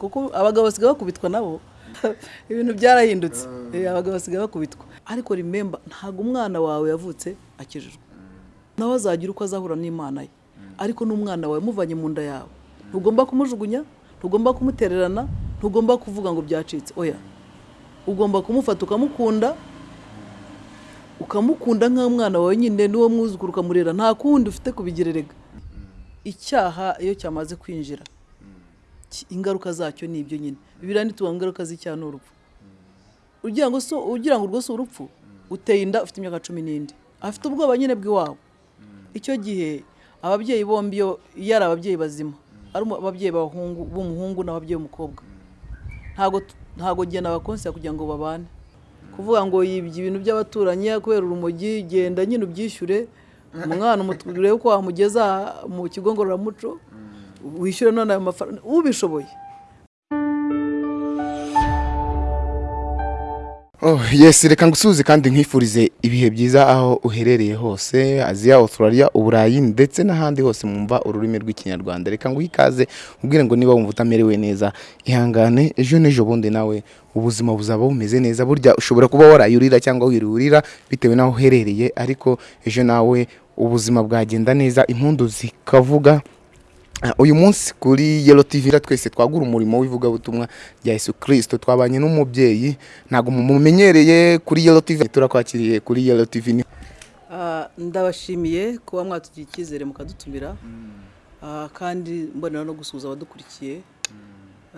kuko abagabo basigaye bakubitwa nabo. Ibintu byarahindutse. Eh, abagabo basigaye bakubitwa. Ariko remember ntabwo umwana wawe yavutse akijijwe. Nawe azagira uko azahura n'imana ye. Ariko n'umwana wawe muvanye mu nda yawe. Ntugomba kumujugunya ntugomba kumutererana ntugomba kuvuga ngo byacitse. Oya. Ugomba kumufata ukamukunda ukamukunda nk'umwana wawe nyine n'uwo mwuzukuru ukamurera. Nta kundi ufite kubigererega icyaha iyo cyamaze kwinjira ki- ingaruka zacyo ni ibyo nyine. Bibiriya ntituvuga ngo ingaruka z'icyaha ngo so ugira ngo urwo si urupfu uteye inda ufite imyaka cumi n'indi. Afite ubwoba nyine bw'iwabo. Icyo gihe ababyeyi bombi iyo ari ababyeyi bazima. Ari ababyeyi b'umuhungu n'ababyeyi b'umukobwa. Ntabwo njye nabakonsera kugira ngo babane. Kuvuga ngo yibye ibintu by'abaturanyi kubera urumogi genda nyine ubyishyure. Umwana umutu- urebe ko wamugeza mu kigo ngororamuco. Wishyure none ayo mafaranga ubishoboye Oh, yes reka ngusuhuze kandi nkwifurize ibihe byiza aho uherereye hose aziya australia uburayi ndetse n'ahandi hose mwumva ururimi rw'ikinyarwanda. Reka nguhe ikaze ubwire ngo niba wumva utamerewe neza. Ihangane ejo n'ejo bundi nawe. Ubuzima buzaba bumeze neza burya ushobora kuba warayurira cyangwa wirurira bitewe n'aho uherereye ariko ejo nawe ubuzima bwagenda neza impundu zikavuga. Uyu munsi kuri Yellow TV twese twagura umurimo w'ivugabutumwa rya Yesu Kristo twabanye n'umubyeyi ntabwo mumumenyereye kuri Yellow TV turakwakiriye kuri Yellow TV Ah, ndabashimiye kuba mwatugiriye icyizere mukadutumira. Ah, kandi mbonera no gusuhuza abadukurikiye.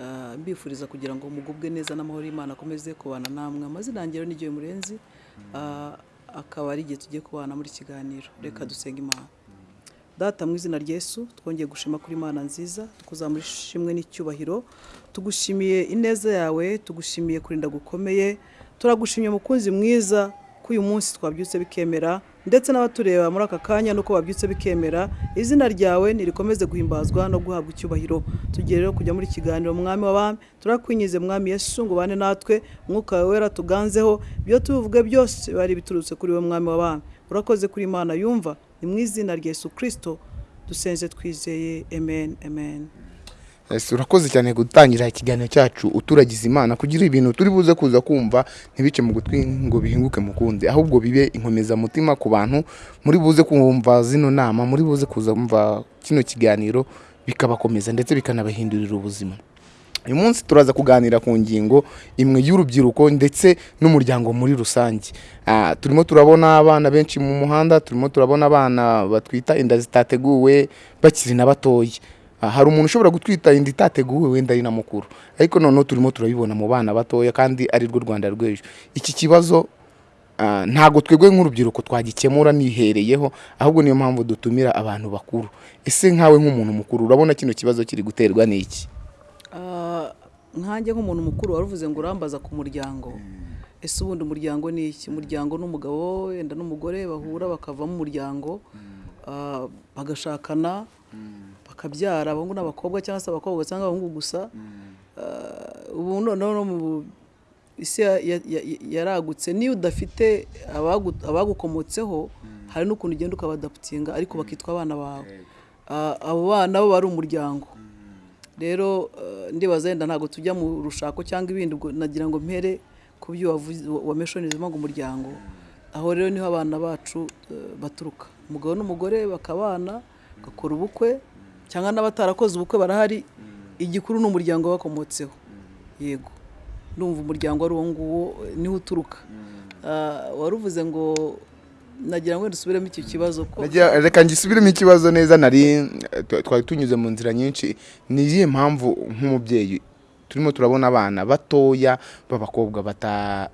Ah, mbifuriza kugira ngo mugubwe neza n'amahoro y'imana akomeze kubana namwe. Amazina yanjye rero ni Joy murenzi Ah, akaba ari igihe tugiye kubana muri kiganiro. Reka dusenga imana. Data mu izina Yesu twongeye gushima kuri imana nziza tukuzamura ishimwe n'icyubahiro tugushimiye ineza yawe tugushimiye kurinda gukomeye turagushimiye mukunzi mwiza ko uyu munsi twabyutse bikemera ndetse n'abatureba muri aka kanya nuko babyutse bikemera izina ryawe nirikomeze guhimbazwa no guhabwa icyubahiro. Tugiye rero kujya muri kiganiro mwami w'abami turakwinyize mwami Yesu ngo ubane natwe umwuka wawe wera tuganzeho ibyo tuvuge byose bari biturutse kuri we mwami w'abami urakoze kuri imana yumva ni mu izina rya Yesu Kristo dusenze twizeye. Amen amen. Urakoze cyane gutangira ikiganiro cyacu uturagiza imana kugira ibintu turi buze kuza kumva ntibice mu gutwi ngo bihinguke mukundi ahubwo bibe inkomezamutima ku bantu muri buze kumva zino nama muri buze kuza kumva kino kiganiro bikabakomeza ndetse bikanabahindurira ubuzima. Uyu munsi turaza kuganira ku ngingo imwe y'urubyiruko ndetse n'umuryango muri rusange. Ah, turimo turabona abana benshi mu muhanda turimo turabona abana batwita inda zitateguwe bakiri na batoya Ah, hari umuntu ushobora gutwita inda itateguwe wenda ari na mukuru ariko noneho turimo turabibona mu bana batoya kandi ari rwo rwanda rw'ejo. Iki kibazo ah, ntabwo twebwe nk'urubyiruko twagikemura nihereyeho ahubwo niyo mpamvu dutumira abantu bakuru. Ese nkawe nk'umuntu mukuru urabona kino kibazo kiri guterwa n'iki? Nkanjye nk'umuntu mukuru wari uvuze ngo urambaza ku muryango. Ese ubundi umuryango ni iki? Umuryango n'umugabo wenda n'umugore bahura bakavamo umuryango ah, bagashakana bakabyara abahungu n'abakobwa cyangwa se abakobwa cyangwa abahungu gusa. Ah, ubu noneho no mu isi ya- ya- ya- yaragutse niyo udafite abagu- abagukomotseho hari n'ukuntu ugenda ukabadaputinga ariko bakitwa abana bawe. Ah, abo bana bo bari umuryango. Rero eh, ndibaza wenda ntabwo tujya mu rushako cyangwa ibindi ubwo nagira ngo mpere ku byo wameshonizemo ngo umuryango. Aho rero ni ho abana bacu eh, baturuka. Umugabo n'umugore bakabana bagakora ubukwe cyangwa n'abatarakoze ubukwe barahari igikuru ni umuryango bakomotseho. Yego. Ndumva umuryango ari uwo nguwo ni ho uturuka. Ah, wari uvuze ngo nagira ngo dusubiremo icyo kibazo ko reka ngisubiremo ikibazo neza nari twa- twari tunyuze mu nzira nyinshi. Ni iyihe mpamvu nk'umubyeyi turimo turabona abana batoya b'abakobwa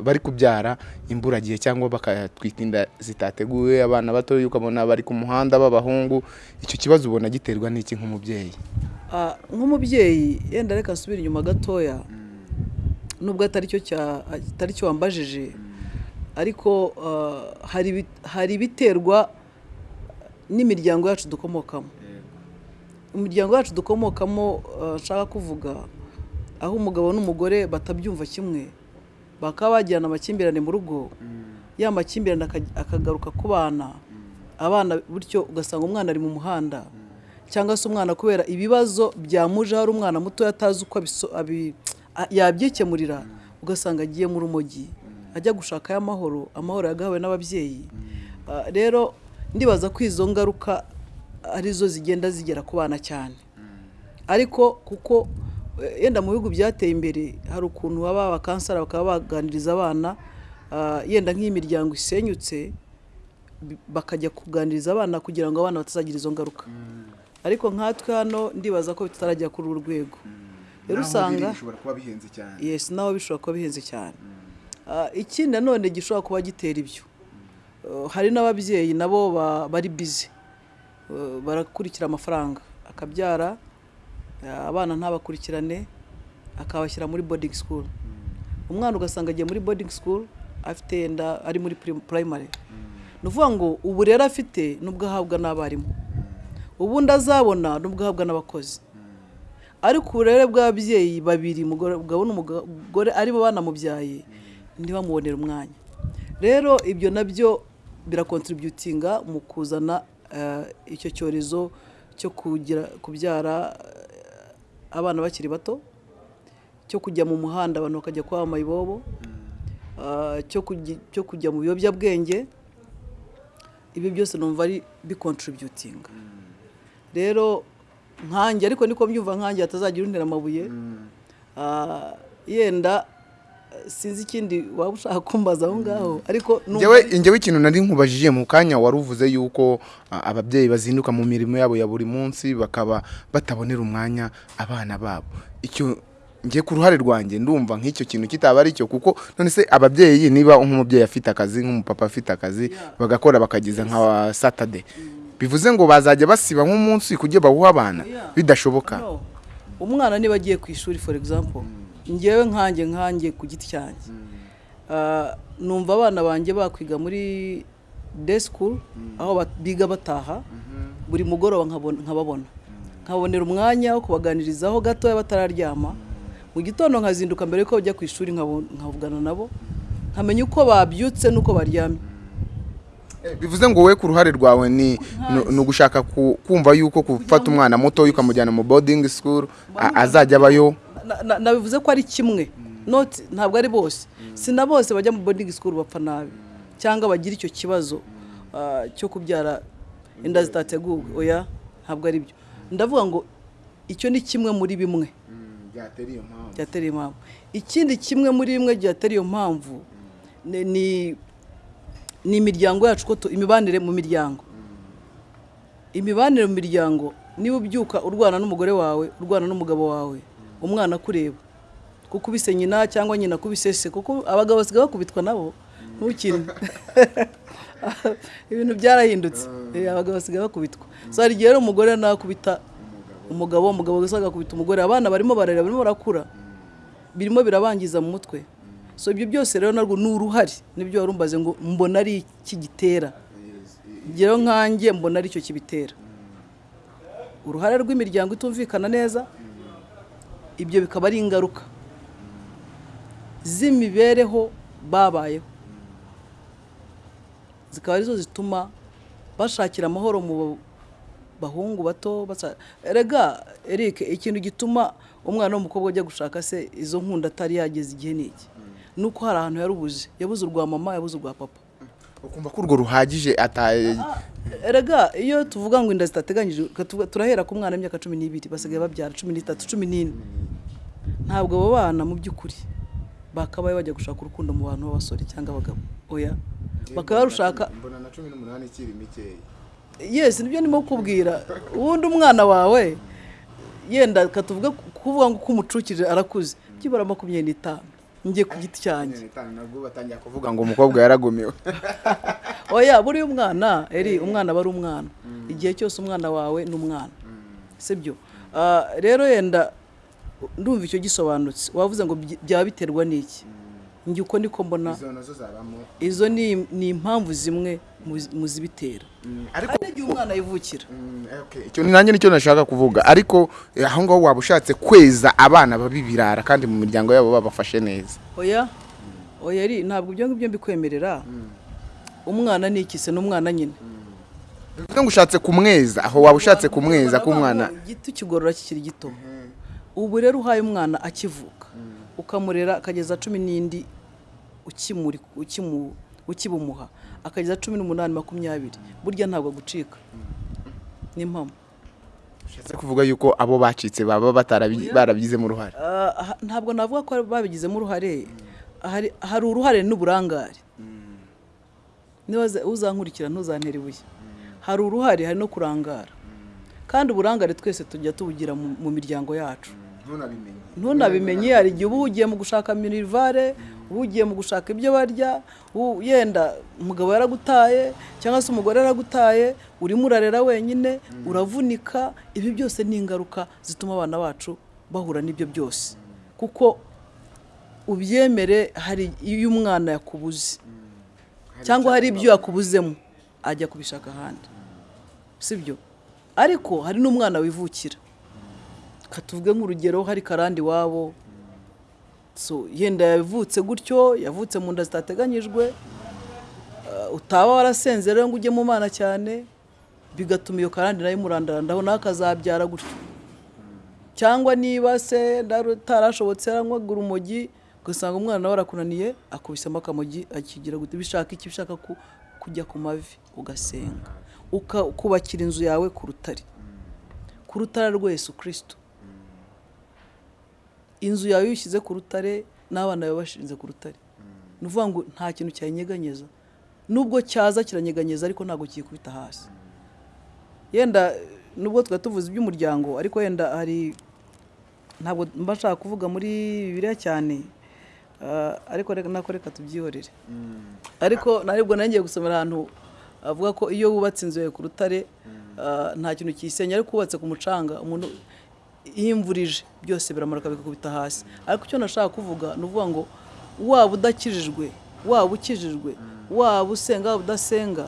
bari kubyara imburagihe cyangwa bakatwita inda zitateguwe abana batoya ukabona bari ku muhanda b'abahungu icyo kibazo ubona giterwa n'iki nk'umubyeyi? Ah, nk'umubyeyi yenda reka nsubire inyuma gatoya. Nubwo atari cyo cya atari cyo wambajije ariko ah, hari ibi- hari ibiterwa n'imiryango yacu dukomokamo. Imiryango yacu dukomokamo ah, nshaka kuvuga aho umugabo n'umugore batabyumva kimwe bakaba bagirana amakimbirane mu rugo ya makimbirane aka- akagaruka ku bana abana bityo ugasanga umwana ari mu muhanda cyangwa se umwana kubera ibibazo byamuje hari umwana muto atazi uko yabyikemurira ugasanga agiye mu rumogi. Ajya gushakayo amahoro amahoro yagahawe n'ababyeyi. Ah, rero ndibaza ko izo ngaruka ari zo zigenda zigera ku bana cyane. Ariko kuko eh, yenda mu bihugu byateye imbere hari ukuntu baba abakansara bakaba baganiriza abana ah, yenda nk'iyi miryango isenyutse bakajya kuganiriza abana kugira ngo abana batazagira izo ngaruka. Ariko nkatwe hano ndibaza ko tutarajya kuri uru rwego. Rero usanga naho bishobora kuba bihenze cyane. Ah, ikindi nanone gishobora kuba gitera ibyo. Uh, hari n'ababyeyi nabo ba- bari bize Uh, barakurikira amafaranga. Akabyara abana ntabakurikirane akabashyira muri boarding school. Umwana ugasanga agiye muri boarding school afite yenda ari muri primary. Ni ukuvuga ngo uburere afite nubwo ahabwa n'abarimu. Ubundi azabona nubwo ahabwa n'abakozi. Ariko uburere bw'ababyeyi babiri umugabo n'umugore ari bo banamubyaye ntibamubonere umwanya. Rero ibyo na byo birakontributinga mu kuzana eh, icyo cyorezo cyo kugira kubyara eh, abana bakiri bato cyo kujya mu muhanda abantu bakajya kwa mayibobo ah, cyo kujya- mu biyobyabwenge ibi byose numva ari bikontributinga. Rero nkanjye ariko niko mbyumva nkanjye hatazagira untera amabuye Ah, yenda eh, sinzi ikindi waba ushaka kumbaza aho ngaho. Ariko numva njyewe ari- njyewe ikintu nari nkubajije mu kanya wari uvuze yuko ababyeyi bazinduka mu mirimo yabo ya buri munsi bakaba batabonera umwanya abana babo. Icyo njye ku ruhare rwanjye ndumva nk'icyo kintu kitaba ari cyo kuko none se ababyeyi niba nk'umubyeyi afite akazi nk'umupapa afite akazi bagakora bakagiza nka satade bivuze ngo bazajya basiba nk'umunsi kugira bawuhe abana. Bidashoboka. Umwana niba agiye ku ishuri for example ngewe nkanjye nkanjye ku giti cyanjye. Ah, numva abana banjye bakwiga muri day school aho bat- biga bataha buri mugoroba nkababona. Nkabonera umwanya wo kubaganirizaho gatoya batararyama. Mu gitondo nkazinduka mbere yuko bajya ku ishuri nkavugana nabo. Nkamenya uko babyutse n'uko baryamye. Bivuze ngo wowe ku ruhare rwawe ni ugushaka ku- kumva yuko gufata umwana muto ukamujyana mu boarding school a- azajya abayo nabivuze ko ari kimwe. Not ntabwo ari bose. Si na bose bajya mu boarding school bapfa nabi. Cyangwa bagira icyo kibazo ah, cyo kubyara inda zitateguwe. Oya ntabwo ari byo. Ndavuga ngo icyo ni kimwe muri bimwe. Byatera iyo mpamvu. Ikindi kimwe muri bimwe byatera iyo mpamvu ni imiryango yacu ko imibanire mu miryango. Imibanire mu miryango niba ubyuka urwana n'umugore wawe urwana n'umugabo wawe. Umwana akureba kuko ubise nyina cyangwa nyina kubise se kuko abagabo basigaye bakubitwa nabo ntukiri ibintu byarahindutse. Eh, abagabo basigaye bakubitwa. So hari igihe rero umugore nakubita umugabo. umugabo wese agakubita umugore abana barimo bararira barimo barakura. Birimo birabangiza mu mutwe. So ibyo byose rero narwo ni uruhare. Nibyo wari umbaze ngo mbona ari iki gitera? Rero nkanjye mbona ari cyo kibitera. Uruhare rw'imiryango itumvikana neza. Ibyo bikaba ari ingaruka z'imibereho babayeho. Zikaba ari zo zituma bashakira amahoro mu bahungu bato erega Eric ikintu gituma umwana w'umukobwa ajya gushaka se izo nkunda atari yageze igihe n'iki ni uko hari ahantu yarubuze yabuze urwa mama yabuze urwa papa. Ukumva ko urwo ruhagije ata erega iyo tuvuga ngo inda zitateganyije turahera ku mwana w'imyaka cumi n'ibiri basigaye babyara cumi n'itatu cumi n'ine. Ntabwo abo bana mu by'ukuri bakabaye bajya gushaka urukundo mu bantu b'abasore cyangwa abagabo. Oya. Bakaba barushaka mbona na cumi n'umunani ikiri mikeya yes ni byo ndimo kukubwira. Ubundi umwana wawe yenda katuvuga kuvuga ngo ko umucukije arakuze byibura makumyabiri n'itanu. Njye ku giti cyanjye. Batangira kuvuga ngo umukobwa yaragumiwe. Oya buriya umwana eri umwana aba ari umwana igihe cyose umwana wawe ni umwana. Sibyo? Ah, rero yenda ndumva icyo gisobanutse. Wavuze ngo byaba biterwa n'iki njye uko niko mbona izo ni impamvu zimwe mu zi- mu zibitera ariko hari n'igihe umwana yivukira. Mm, okay. icyo ni nanjye ni cyo nashaka kuvuga. Ariko eh, aho ngaho waba ushatse kweza abana babibirara kandi mu miryango yabo babafashe neza. Oya oya ntabwo ibyo ngibyo mbikwemerera. Umwana ni iki se ni umwana nyine. Bivuze ngo ushatse kumweza aho waba ushatse kumweza k'umwana. igiti kigorora kikiri gito. Ubu rero uhaye umwana akivuka ukamurera akageza cumi n'indi ukibumuha. Akageza cumi n'umunani makumyabiri. Burya ntabwo agucika ni impamo ushatse kuvuga yuko abo bacitse baba barabigizemo uruhare? Ah, aha- ntabwo navuga ko babigizemo uruhare. Hari uruhare n'uburangare. Niba za- uzankurikira ntuzantere ibuye. Hari uruhare hari no kurangara. Kandi uburangare twese tujya tubugira mu miryango yacu. Ntunabimenye. Hari igihe uba ugiye mu gushaka minivare uba ugiye mu gushaka ibyo barya yenda umugabo yaragutaye cyangwa se umugore yaragutaye urimo urarera wenyine uravunika ibi byose ni ingaruka zituma abana bacu bahura n'ibyo byose. Kuko ubyemere hari iyo umwana yakubuze. Cyangwa hari ibyo yakubuzemo ajya kubishaka ahandi. Sibyo? Ariko hari n'umwana wivukira. Katuvuge nk'urugero hari karandi iwabo yenda yavutse gutyo yavutse mu nda zitateganyijwe uh, utaba warasenze rero ngo ujye mu mana cyane bigatuma iyo karandi na yo imurandarandaho nawe akazabyara gutyo. Cyangwa niba se utarashobotse yaranywaga urumogi ugasanga umwana nawe arakunaniye akubisemo akamogi akigira gute? Bishaka iki? Bishaka ku- kujya ku mavi ugasenga. Ukubakira inzu yawe ku rutare. Ku rutare rwa Yesu kirisito inzu yawe iyo uyishyize ku rutare n'abana bawe bashinze ku rutare. Ni ukuvuga ngo nta kintu cyayinyeganyeza nubwo cyaza kiranyeganyeza ariko ntabwo kiyikubita hasi. Yenda nubwo twari tuvuze iby'umuryango ariko yenda hari ntabwo mba nshaka kuvuga muri bibiliya cyane ah, ariko nako reka tubyihorere. Ariko ntabwo nanjye gusomera ahantu avuga ko iyo wubatse inzu yawe ku rutare ah, nta kintu kiyisenya. Ariko wubatse ku mucanga umuntu iyo imvura ije byose biramanuka bikakubita hasi. Ariko icyo nashaka kuvuga ni ukuvuga ngo waba udakijijwe waba ukijijwe waba usenga waba udasenga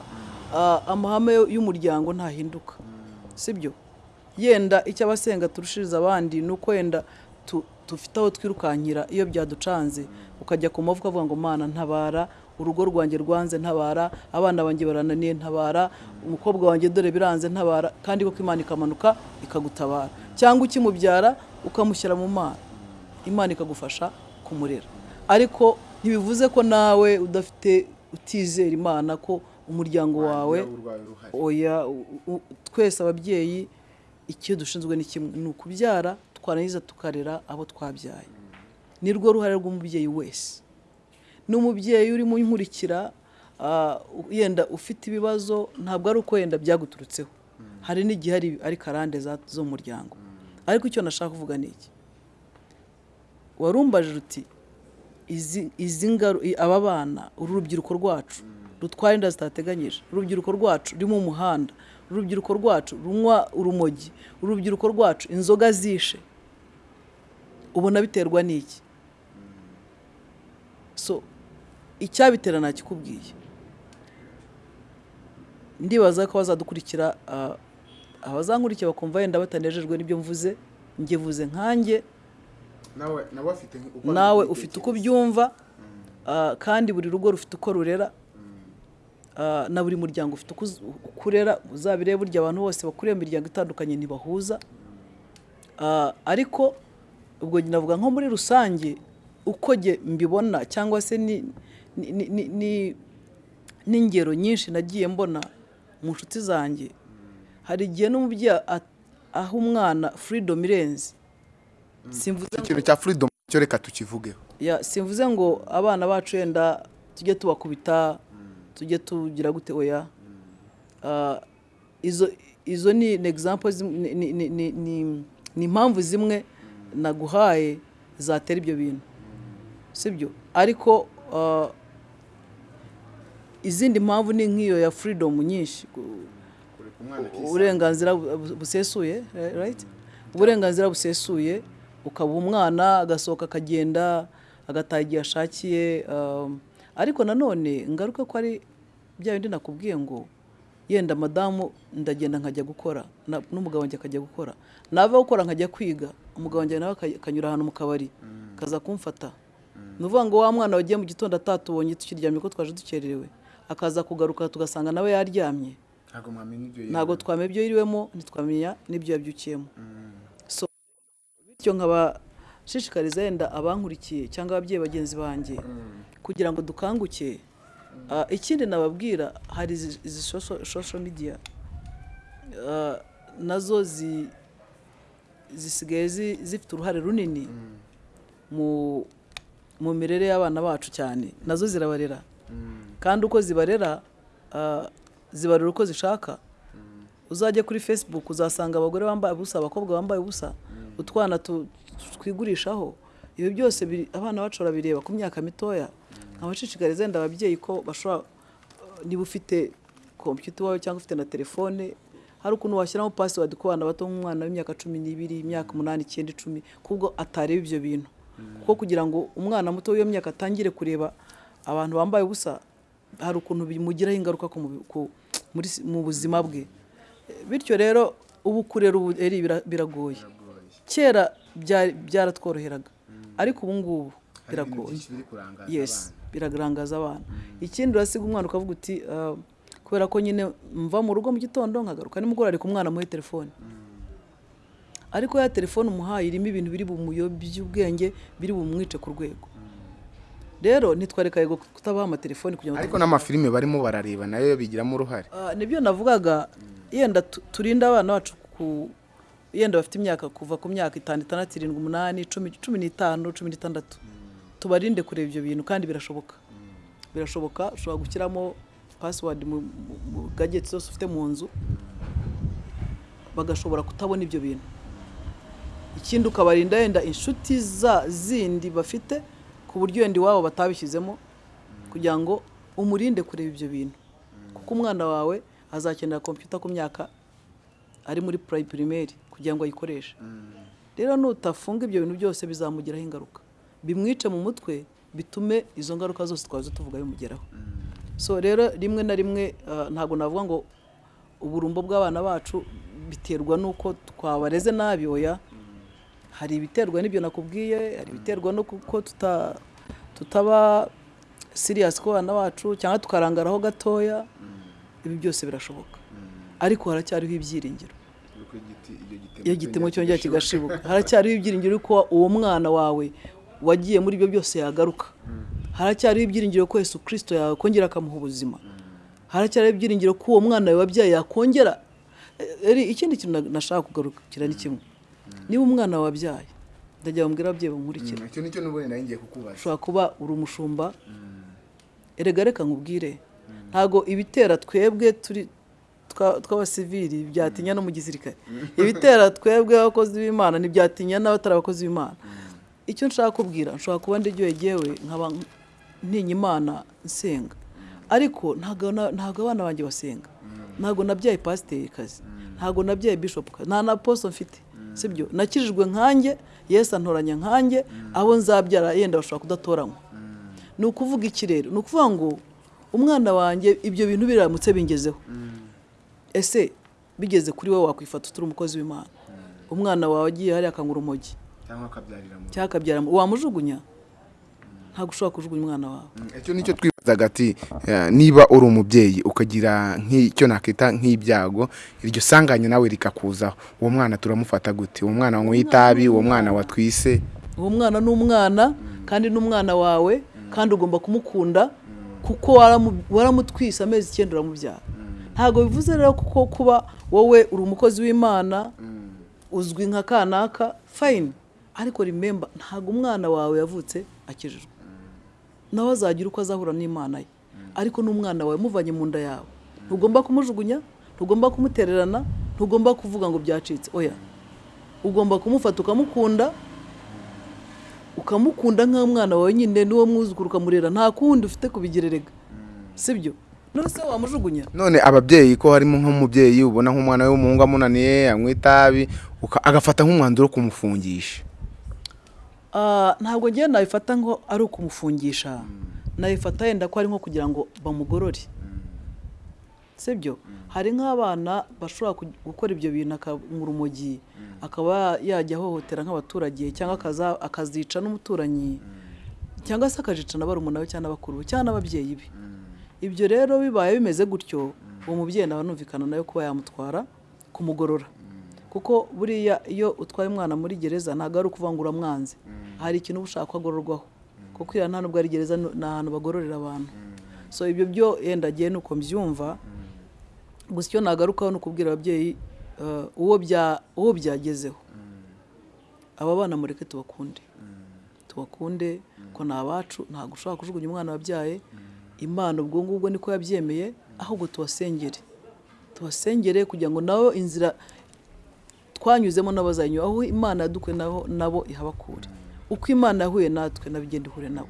ah, amahame y'umuryango ntahinduka. Sibyo? Yenda icyo abasenga turushiriza abandi ni uko yenda dufite aho twirukankira iyo byaducanze ukajya ku mavuko avuga ngo mana ntabara urugo rwanjye rwanze ntabara abana banjye barananiye ntabara umukobwa wanjye dore biranze ntabara kandi koko imana ikamanuka ikagutabara. Cyangwa ukimubyara ukamushyira mu mana. Imana ikagufasha kumurera. Ariko ntibivuze ko nawe udafite utizera imana ko umuryango wawe oya twese ababyeyi icyo dushinzwe ni kimwe. Ni ukubyara twarangiza tukarera abo twabyaye. Ni rwo ruhare rw'umubyeyi wese. N'umubyeyi urimo unkurikira ah, yenda ufite ibibazo ntabwo ari uko yenda byaguturutseho. Hari n'igihe ari- karande za- zo mu muryango. Ariko icyo nashaka kuvuga ni iki? Warumbaje uti aba bana uru rubyiruko rwacu rutwara inda zitateganyije. Urubyiruko rwacu ruri mu muhanda. Urubyiruko rwacu runywa urumogi. Urubyiruko rwacu inzoga zishe. Ubona biterwa n'iki? So icyabitera ntakikubwiye ndibaza ko bazadukurikira abazankurikira bakumva wenda batanejejwe n'ibyo mvuze njye vuze nkanjye. Nawe ufite uko ubyumva kandi buri rugo rufite uko rurera na buri muryango ufite uko uz- uko urera uzabirebe burya abantu bose bakuriye mu miryango itandukanye ntibahuza. Ah, ariko ubwo navuga nko muri rusange uko mbibona cyangwa se ni- ni- ni- ni- ni- n'ingero nyinshi nagiye mbona mu nshuti zanjye. Hari igihe n'umubyeyi aha umwana freedom irenze. Ikintu cya freedom cyo reka tukivugeho. Ya simvuze ngo abana bacu wenda tujye tubakubita tujye tugira gute oya. Ah, izo izo ni ni- ni impamvu zimwe naguhaye zatera ibyo bintu. Sibyo? Ariko ah, izindi mpamvu ni nk'iyo ya freedom nyinshi. Uburenganzira bu- busesuye right? Uburenganzira busesuye ukaba umwana agasohoka akagenda agataha igihe ashakiye um, ariko nanone ngaruka ko ari bya bindi nakubwiye ngo yenda madamu ndagenda nkajya gukora n'umugabo wanjye akajya gukora. Nava gukora nkajya kwiga umugabo wanjye nawe akanyura ahantu mu kabari akaza kumfata. Ni ukuvuga ngo wa mwana wagiye mu gitondo atatubonye tukiryamye ko twaje dukererewe akaza kugaruka tugasanga nawe yaryamye. Ntabwo twamenya ibyo yiriwemo ntitwamenya n'ibyo yabyukiyemo. So bityo nkabashishikariza yenda abankurikiye cyangwa ababyeyi bagenzi banjye kugira ngo dukanguke. Ah, ikindi nababwira hari izi- social- media. Ah, na zo zi- zisigaye zi- zifite uruhare runini mu mu mirere y'abana bacu cyane na zo zirabarera. Kandi uko zibarera ah, zibarera uko zishaka. Uzajya kuri facebook uzasanga abagore bambaye ubusa abakobwa bambaye ubusa utwana tu- twigurishaho. Ibi byose abana bacu barabireba ku myaka mitoya. Nkabashishikariza wenda ababyeyi ko bashobora niba ufite kompiyuta iwawe cyangwa ufite na telefone hari ukuntu washyiramo password ku bana bato nk'umwana w'imyaka cumi n'ibiri imyaka umunani icyenda icumi kubwo atareba ibyo bintu. Kuko kugira ngo umwana muto w'iyo myaka atangire kureba abantu bambaye ubusa hari ukuntu bimugiraho ingaruka mu buzima bwe. Bityo rero ubu kurera ubu biragoye. Kera bya- byaratworoheraga. Ariko ubu ngubu biragoye. Yes birarangaza abana. Ikindi urasiga umwana ukavuga uti "Ah, kubera ko nyine mva mu rugo mu gitondo nkagaruka nimugoroba ariko umwana amuhe telefone. Ariko ya telefone umuhaye irimo ibintu biri bumuyobye ubwenge biri bumwice ku rwego. Rero ntitwareka yego kutabaha amatelefoni kugira ngo ariko n'amafilime barimo barareba na yo bigiramo uruhare. Ah, ni byo navugaga yenda tu- turinde abana bacu ku yenda bafite imyaka kuva ku myaka itanu itandatu irindwi umunani cumi n'itanu cumi n'itandatu. Tubarinde kureba ibyo bintu kandi birashoboka. Birashoboka ushobora gushyiramo password mu gadgets zose ufite mu nzu bagashobora kutabona ibyo bintu. Ikindi ukabarinda yenda inshuti za zindi bafite ku buryo wenda iwabo batabishyizemo kugira ngo umurinde kureba ibyo bintu. Kuko umwana wawe azakenera kompiyuta ku myaka ari muri purayi pirimeri kugira ngo ayikoreshe. Rero nutafunga ibyo bintu byose bizamugiraho ingaruka. Bimwice mu mutwe bitume izo ngaruka zose twaje tuvuga bimugeraho. So rero rimwe na rimwe ah, ntabwo navuga ngo uburumbo bw'abana bacu biterwa n'uko twabareze nabi oya hari ibiterwa n'ibyo nakubwiye hari ibiterwa no kuko tuta tutaba siriyasi ku bana bacu cyangwa tukarangaraho gatoya ibi byose birashoboka. Ariko haracyariho ibyiringiro. Iyo igitemo cyongera kigashibuka. Haracyariho ibyiringiro yuko uwo mwana wawe wagiye muri ibyo byose yagaruka. Haracyariho ibyiringiro ko Yesu kirisito yakongera akamuha ubuzima. Haracyariho ibyiringiro ko uwo mwana wabyaye yakongera. Eh, ikindi kintu na- nashaka kugarukira ni kimwe. Niba umwana wabyaye ndagira bambwira ababyeyi bamurikira icyo ni cyo n'ubundi nari ngiye kukubaza. Ushobora kuba uri umushumba. Erega reka nkubwire. Ntabwo ibitera twebwe turi twa- tw'abasivili byatinya no mu gisirikare. Ibitera twebwe abakozi b'imana ntibyatinya n'abatari abakozi b'imana. Icyo nshaka kubwira nshobora kuba ndijyoye jyewe nkaba ntinya imana nsenga. Ariko ntabwo abana banjye basenga. Ntabwo nabyaye pasiteri kazi. Ntabwo nabyaye bishopu kazi. Nta na poso mfite. Sibyo? Nakijijwe nkanjye yesu antoranya nkanjye abo nzabyara yenda bashobora kudatoranywa. Ni ukuvuga iki rero? Ni ukuvuga ngo umwana wanjye ibyo bintu biramutse bingezeho. Ese bigeze kuri wowe wakwifata utari umukozi w'imana? Umwana wawe agiye hariya akanywa urumogi. Cyangwa akabyarira wamujugunya ntabwo ushobora kujugunya umwana wawe. Icyo ni cyo twibazaga ati eh, niba uri umubyeyi ukagira nk'icyo nakita nk'ibyago iryo sanganya nawe rikakuzaho. Uwo mwana turamufata gute? Uwo mwana wanyweye itabi uwo mwana watwise? Uwo mwana ni umwana kandi ni umwana wawe kandi ugomba kumukunda kuko waramu- waramutwise amezi icyenda uramubyara. Ntabwo bivuze rero kuko kuba wowe uri umukozi w'imana uzwi nka kanaka fayini ariko rimemba ntabwo umwana wawe yavutse akijijwe. Nawe azagira uko azahura n'imana ye. Ariko n'umwana wawe muvanye mu nda yawe. Ntugomba kumujugunya ntugomba kumutererana ntugomba kuvuga ngo byacitse. Oya. Ugomba kumufata ukamukunda ukamukunda nk'umwana wawe nyine n'uwo mwuzukuru ukamurera nta kundi ufite kubigererega. Sibyo? Se wamujugunya? None ababyeyi ko harimo nk'umubyeyi ubona nk'umwana we w'umuhungu amunaniye anywa itabi agafata nk'umwanzuro wo kumufungisha. Ntabwo ngewe nabifata ngo ari ukumufungisha. Nabifata yenda ko ari nko kugira ngo bamugorore. Sibyo? Hari nk'abana bashobora gukora ibyo bintu akanywa urumogi akaba yajya ahohotera nk'abaturage cyangwa akazica n'umuturanyi. Cyangwa se akazica na barumuna we cyangwa n'abakuru be cyangwa n'ababyeyi be. Ibyo rero bibaye bimeze gutyo uwo mubyeyi nawe numvikana nawe kuba yamutwara kumugorora. Kuko buriya iyo utwaye umwana muri gereza ntabwo ari ukuvuga ngo uramwanze hari ikintu uba ushaka ko agororwaho kuko iriya nta nubwo ari gereza ni ahantu bagororera abantu. So ibyo byo yenda agiye nuko mbyumva. Gusa icyo nagarukaho ni ukubwira ababyeyi eh, uwo bya- uwo byagezeho. Aba bana mureke tubakunde. Tubakunde ko ni abacu ntabwo ushobora kujugunya umwana wabyaye. Imana ubwo ngubwo niko yabyemeye ahubwo tubasengere. Tubasengere kugira ngo nabo inzira twanyuzemo n'abazanyura aho imana yadukuye nabo ihabakure. Uko imana yahuye natwe nabo igenda ihure nabo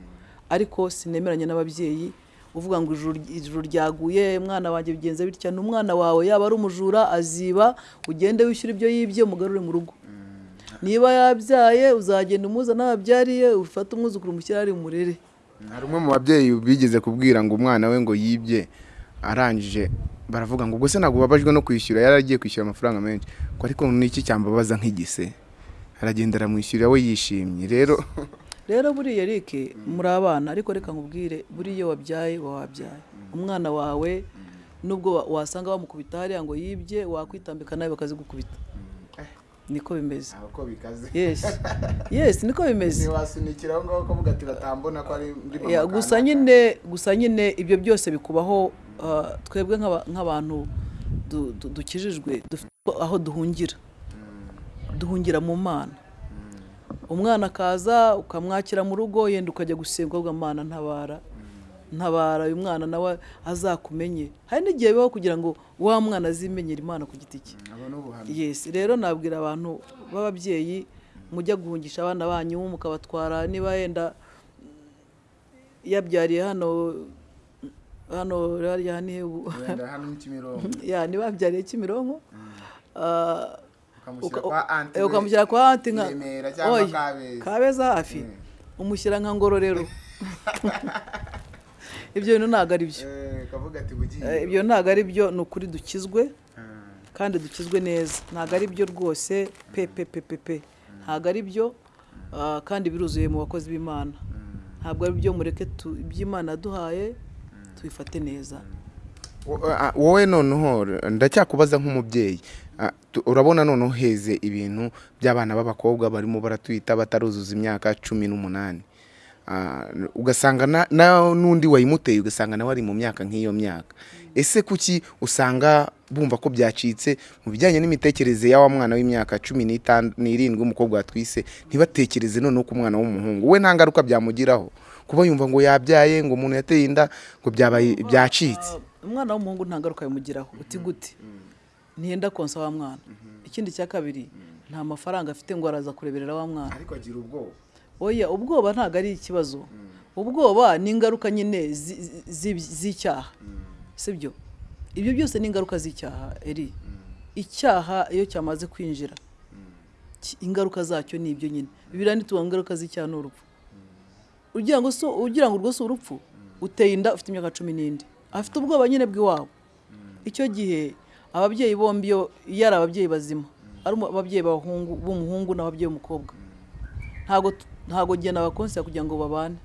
ariko sinemeranya n'ababyeyi uvuga ngo ijuru ryaguye umwana wanjye bigenze bitya? Ni umwana wawe yaba ari umujura aziba ugende wishyura ibyo yibye umugarure mu rugo. Niba yabyaye uzagenda umuzana ababyariye ufate umwuzukuru umushyire ari umurere. Hari umwe mu babyeyi bigeze kubwira ngo umwana we ngo yibye arangije baravuga ngo ubwo se ntabwo ubabajwe no kwishyura? Yari agiye kwishyura amafaranga menshi. Ariko n'iki cyambabaza nk'igise? Aragenda aramwishyurira we yishimye. Rero rero buriya Eric muri abana ariko reka nkubwire buriya iyo wabyaye wabyaye. Umwana wawe nubwo wa- wasanga bamukubita hariya ngo yibye wakwitambika nawe bakazigukubita. Niko bimeze. Uko bikaze. Yes. Yes niko bimeze. Ntiwasunikira aho ngaho ukavuga ati batambona ko ari ndi Ya, gusa nyine gusa nyine ibyo byose bikubaho uh, twebwe nk'aba- nk'abantu du- du- dukijijwe dufite aho duhungira. Duhungira mu mana. Umwana akaza ukamwakira mu rugo yenda ukajya gusenga mana ntabara. Ntabara uyu mwana nawe azakumenye. Hari n'igihe bibaho kugira ngo wa mwana azimenyere imana ku giti cye. Yes rero nabwira abantu b'ababyeyi mujya guhungisha abana banyu mukabatwara niba yenda yabyariye hano hano niba yabyariye Kimironko. ukamushyira uka- kwa anti eh, ukamushyira kwa anti nka Kabeza. kabeza hafi. Umushyira nka ngororero ibyo bintu ntabwo ari byo. Eh, ibyo ntabwo ari byo ni ukuri dukizwe kandi dukizwe neza. Ntabwo ari byo rwose pe pe pe pe pe. Ntabwo ari byo ah, kandi biruzuye mu bakozi b'imana. Ntabwo ari byo mureke iby'imana yaduhaye tubifate neza. Ah, wowe noneho ndacyakubaza nk'umubyeyi. Ah, urabona noneho heze ibintu by'abana b'abakobwa barimo baratwita bataruzuza imyaka cumi n'umunani. Ah, ugasanga n'undi wayimuteye ugasanga nawe ari mu myaka nk'iyo myaka. Ese kuki usanga bumva ko byacitse? Mu bijyanye n'imitekerereze ya wa mwana w'imyaka cumi n'irindwi w'umukobwa watwise ntibatekereze noneho ku mwana w'umuhungu. We nta ngaruka byamugiraho. Kuba yumva ngo yabyaye ngo umuntu yateye inda ngo byacitse. Umwana w'umuhungu nta ngaruka bimugiraho uti gute ntiyenda konsa wa mwana. Ikindi cya kabiri nta mafaranga afite ngo araza kureberera wa mwana. Ariko agira ubwoba. Oya ubwoba ntabwo ari ikibazo. Ubwoba ni ingaruka nyine zi- zi- z'icyaha. Sibyo ibyo byose ni ingaruka z'icyaha eri. Icyaha iyo cyamaze kwinjira ingaruka zacyo ni ibyo nyine. Bibiriya ntituvuga ngo ingaruka z'icyaha ni urupfu. Ugira ngo so ugira ngo urwo si urupfu uteye inda ufite imyaka cumi n'indi. Afite ubwoba nyine bw'iwabo. Icyo gihe ababyeyi bombi iyo ari ababyeyi bazima. Ari ababyeyi b'umuhungu n'ababyeyi b'umukobwa ntabwo ntabwo njye nabakonsera kugira ngo babane.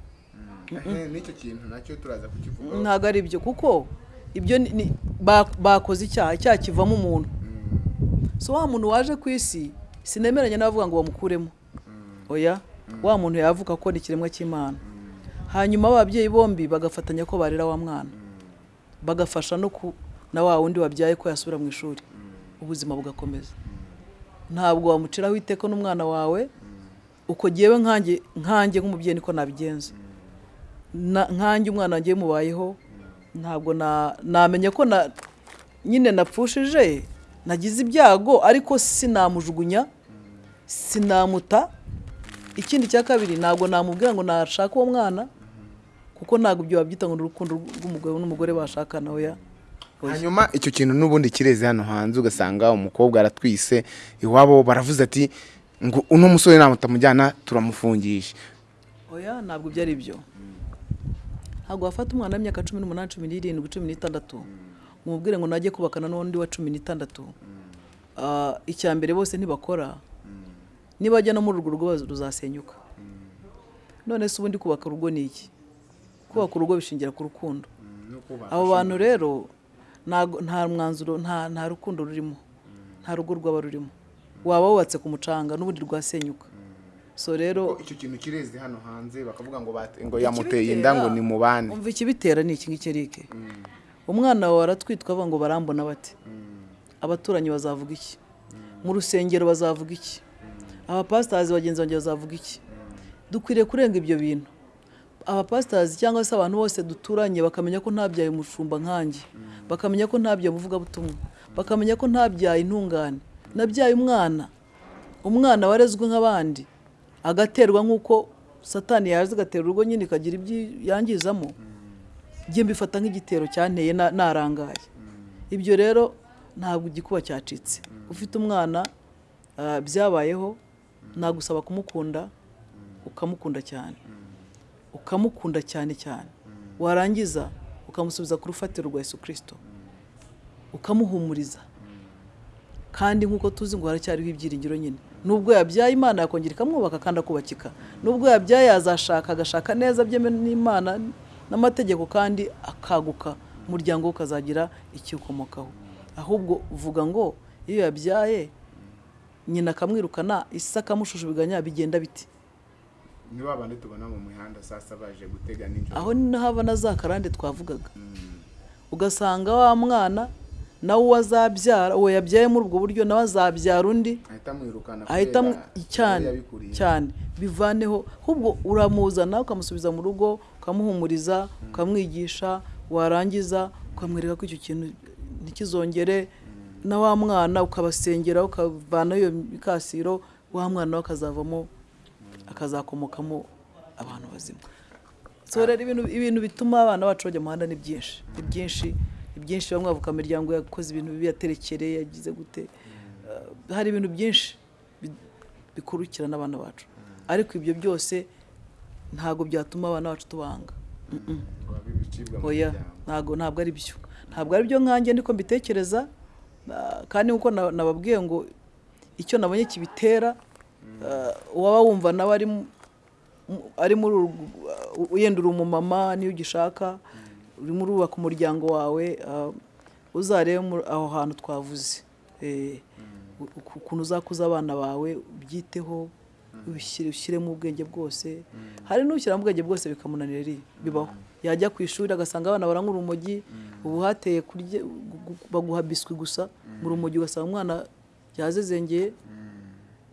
N'icyo kintu na cyo turaza kukivuga ntabwo ari byo kuko ibyo ni- ni- ba- bakoze icyaha icyaha kivamo umuntu. So wa muntu waje ku isi sinemeranya n'abavuga ngo bamukuremo. Oya? Wa muntu yavuga ko ni ikiremwa cy'imana. Hanyuma ababyeyi bombi bagafatanya ko barera wa mwana. Bagafasha no ku na wa wundi wabyaye ko yasubira mu ishuri. Ubuzima bugakomeza. Ntabwo wamuciraho iteka n'umwana wawe uko ngewe nkanjye nkanjye nk'umubyeyi niko nabigenza. Na- nkanjye umwana wanjye mubayeho ntabwo na- namenya ko na nyine napfushije nagize ibyago ariko sinamujugunya sinamuta. Ikindi cya kabiri ntabwo namubwira ngo nashaka uwo mwana. Kuko ntabwo ibyo wabyita ngo ni urukundo rw'umugabo n'umugore bashakana Oya. hanyuma icyo kintu n'ubundi kireze hano hanze ugasanga umukobwa aratwise iwabo baravuze ati ngo uno musore namutamujyana turamufungisha oya ntabwo ibyo ari byo. Ntabwo wafata umwana w'imyaka cumi n'umunani cumi n'irindwi cumi n'itandatu mubwire ngo najye kubakana n'undi wa cumi n'itandatu. Ah, icya mbere bose ntibakora. Nibajya no muri urwo rugo ruzasenyuka. None se ubundi kubaka urugo ni iki? Kubaka urugo bishingira ku rukundo. Abo bantu rero nta mwanzuro nta rukundo rurimo. Nta rugo rwaba rurimo. Waba wubatse ku mucanga n'ubundi rwasenyuka. So rero icyo kintu kireze hano hanze bakavuga ngo ngo yamuteye inda ngo ni mubane umva ikibitera ni iki ngiki Eric? Umwana wawe aratwitwa avuga ngo barambona bate? Abaturanyi bazavuga iki? Mu rusengero bazavuga iki? Abapasitazi bagenzi banjye bazavuga iki? Dukwiriye kurenga ibyo bintu. Abapasitazi cyangwa se abantu bose duturanye bakamenya ko ntabyaye umushumba nkanjye. Bakamenya ko ntabyaye umuvugabutumwa. Bakamenya ko ntabyaye intungane. Nabyaye umwana. Umwana warezwe nk'abandi agaterwa nk'uko satani yaje agatera urugo nyine ikagira ibyo yangizamo njye mbifata nk'igitero cyanteye na- narangaye. Ibyo rero ntabwo igikuba cyacitse. Ufite umwana ah, byabayeho nagusaba kumukunda ukamukunda cyane. Ukamukunda cyane cyane. Warangiza ukamusubiza ku rufatiro rwa Yesu kirisito ukamuhumuriza. Kandi nk'uko tuzi ngo haracyariho ibyiringiro nyine. Nubwo yabyaye imana yakongera ikamwubaka kandi akubakika. Nubwo yabyaye yazashaka agashaka neza byemewe n'imana n'amategeko kandi akaguka umuryango we ukazagira ikiwukomokaho ahubwo uvuga ngo iyo yabyaye nyina akamwirukana isi akamushushubiganya bigenda biti. Ni ba bandi tubona mu mihanda sasa baje gutega nijoro. Aho ni naho haba na za karande twavugaga. Ugasanga wa mwana nawe uwo azabyara uwo yabyaye muri ubwo buryo nawe azabyara undi ahita cyane cyane. Bivaneho ahubwo uramuzana ukamusubiza mu rugo ukamuhumuriza ukamwigisha warangiza ukamwereka ko icyo kintu ntikizongere. Na wa mwana ukabasengera ukavanaho iyo mikasiro wa mwana we akazavamo akazakomokamo abantu bazima. So rero ibintu, bituma abana bacu bajya mu muhanda ni byinshi. Ni byinshi ni byinshi bamwe bavuga imiryango yakoze ibintu bibi yaterekereye yagize gute. Uh, hari ibintu byinshi bi- bikurikirana abana bacu. Ariko ibyo byose ntabwo byatuma abana bacu tubanga. Ntabwo ntabwo ari byo. Ntabwo ari byo nkanjye niko mbitekereza. Kandi nk'uko na- nababwiye ngo icyo nabonye kibitera ah, uwaba wumva nawe ari mu- mu- ari muri uh, yenda uri umumama niyo ugishaka urimo urubaka umuryango wawe ah, uzarebe aho hantu twavuze. Eh, ukuntu uzakuza abana bawe ubyiteho ushyiremo ubwenge bwose. Hari n'ushyiramo ubwenge bwose bikamunanira bibaho. Yajya ku ishuri agasanga abana baranywa urumogi ubu hateye baguha biswi gusa mu rumogi ugasanga umwana yazezengeye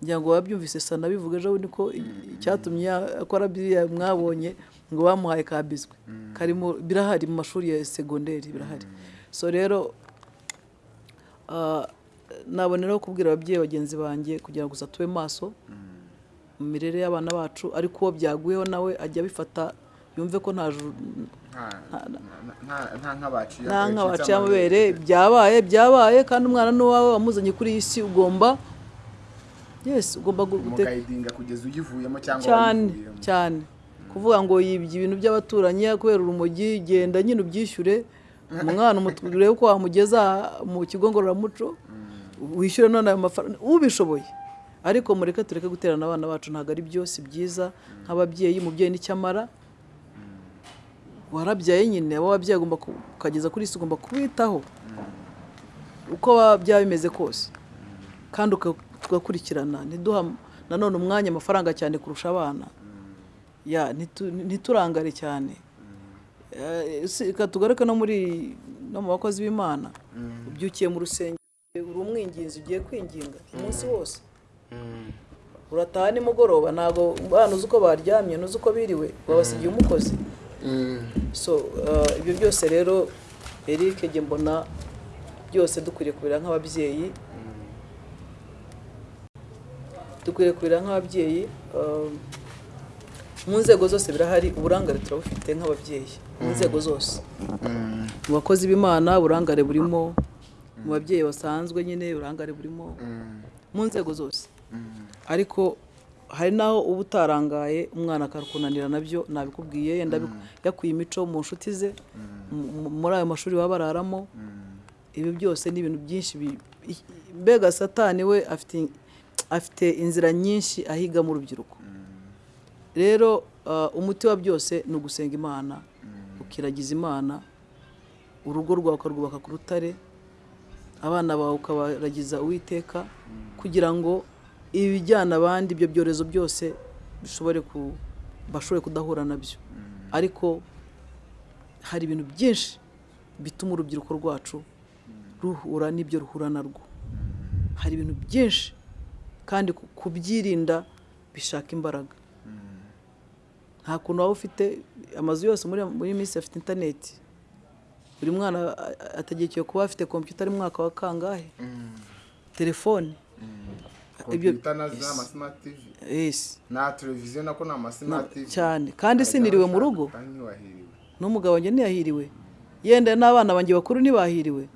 ngira ngo wabyumvise sana bivuga ejo bundi ko icyatumye ya- akora biriya mwabonye ngo bamuhaye ka biswi karimo birahari mu mashuri ya segonderi birahari. So rero ah, naboneraho kubwira ababyeyi bagenzi banjye kugira ngo gusa tube maso mu mirere y'abana bacu ariko uwo byaguyeho nawe ajya abifata yumve ko nta nka waciye amabere byabaye byabaye kandi umwana n'uwawe wamuzanye kuri iyi si ugomba yes ugomba mukayidinga kugeza uyivuyemo cyangwa cyane cyane. Kuvuga ngo yibye ibintu by'abaturanyi kubera urumogi genda nyine ubyishyure. Umwana umutu- urebe ko wamugeza mu kigo ngororamuco wishyure none ayo mafaranga ubishoboye. Ariko mureke tureke guterana abana bacu ntabwo ari byo si byiza nk'ababyeyi umubyeyi ni cyo amara warabyaye nyine abo wabyaye agomba ku- ukageza kuri isi ugomba kubitaho. Uko byaba bimeze kose. Kandi tugakurikirana ntiduha nanone umwanya amafaranga cyane kurusha abana. Ntiturangare cyane. Eh, reka tugaruke no muri no mu bakozi b'imana. Ubyukiye mu rusengero uri umwinginzi ugiye kwinginga umunsi wose urataha nimugoroba ntabwo abana uzi uko baryamye ntuzi uko biriwe wabasigiye umukozi so uh, ibyo byose rero Eric njye mbona byose dukwiriye kubera nk'ababyeyi. Dukwiriye kubera nk'ababyeyi um, mu nzego zose birahari uburangare turabufite nk'ababyeyi mu nzego zose. Mu bakozi b'imana uburangare burimo mu babyeyi basanzwe nyine uburangare burimo mu nzego zose. Ariko hari n'aho uba utarangaye umwana akakunanira na byo nabikubwiye yenda yakuye imico mu nshuti ze mu- mu- muri ayo mashuri baba bararamo. Ibi byose ni ibintu byinshi mbega satani we afite afite inzira nyinshi ahigamo urubyiruko rero uh, umuti wa byose ni ugusenga imana ukiragiza imana urugo rwawe ukarwubaka ku rutare abana bawe ukabaragiza uwiteka kugira ngo ibijyana abandi ibyo byorezo byose bishobore ku bashobore kudahura na byo. Ariko hari ibintu byinshi bituma urubyiruko rwacu ruhura n'ibyo ruhura narwo. Hari ibintu byinshi kandi ku- kubyirinda bishaka imbaraga. Nta kuntu waba ufite amazu yose muri minsi afite interineti buri mwana ategekewe kuba afite kompiyuta ari mwaka wa kangahe? Telefone. Ibyo kompiyuta na televiziyo nako ni amasimati cyane. Kandi siniriwe mu rugo. n'umugabo wanjye ntiyahiriwe. Yenda n'abana banjye bakuru ntibahiriwe.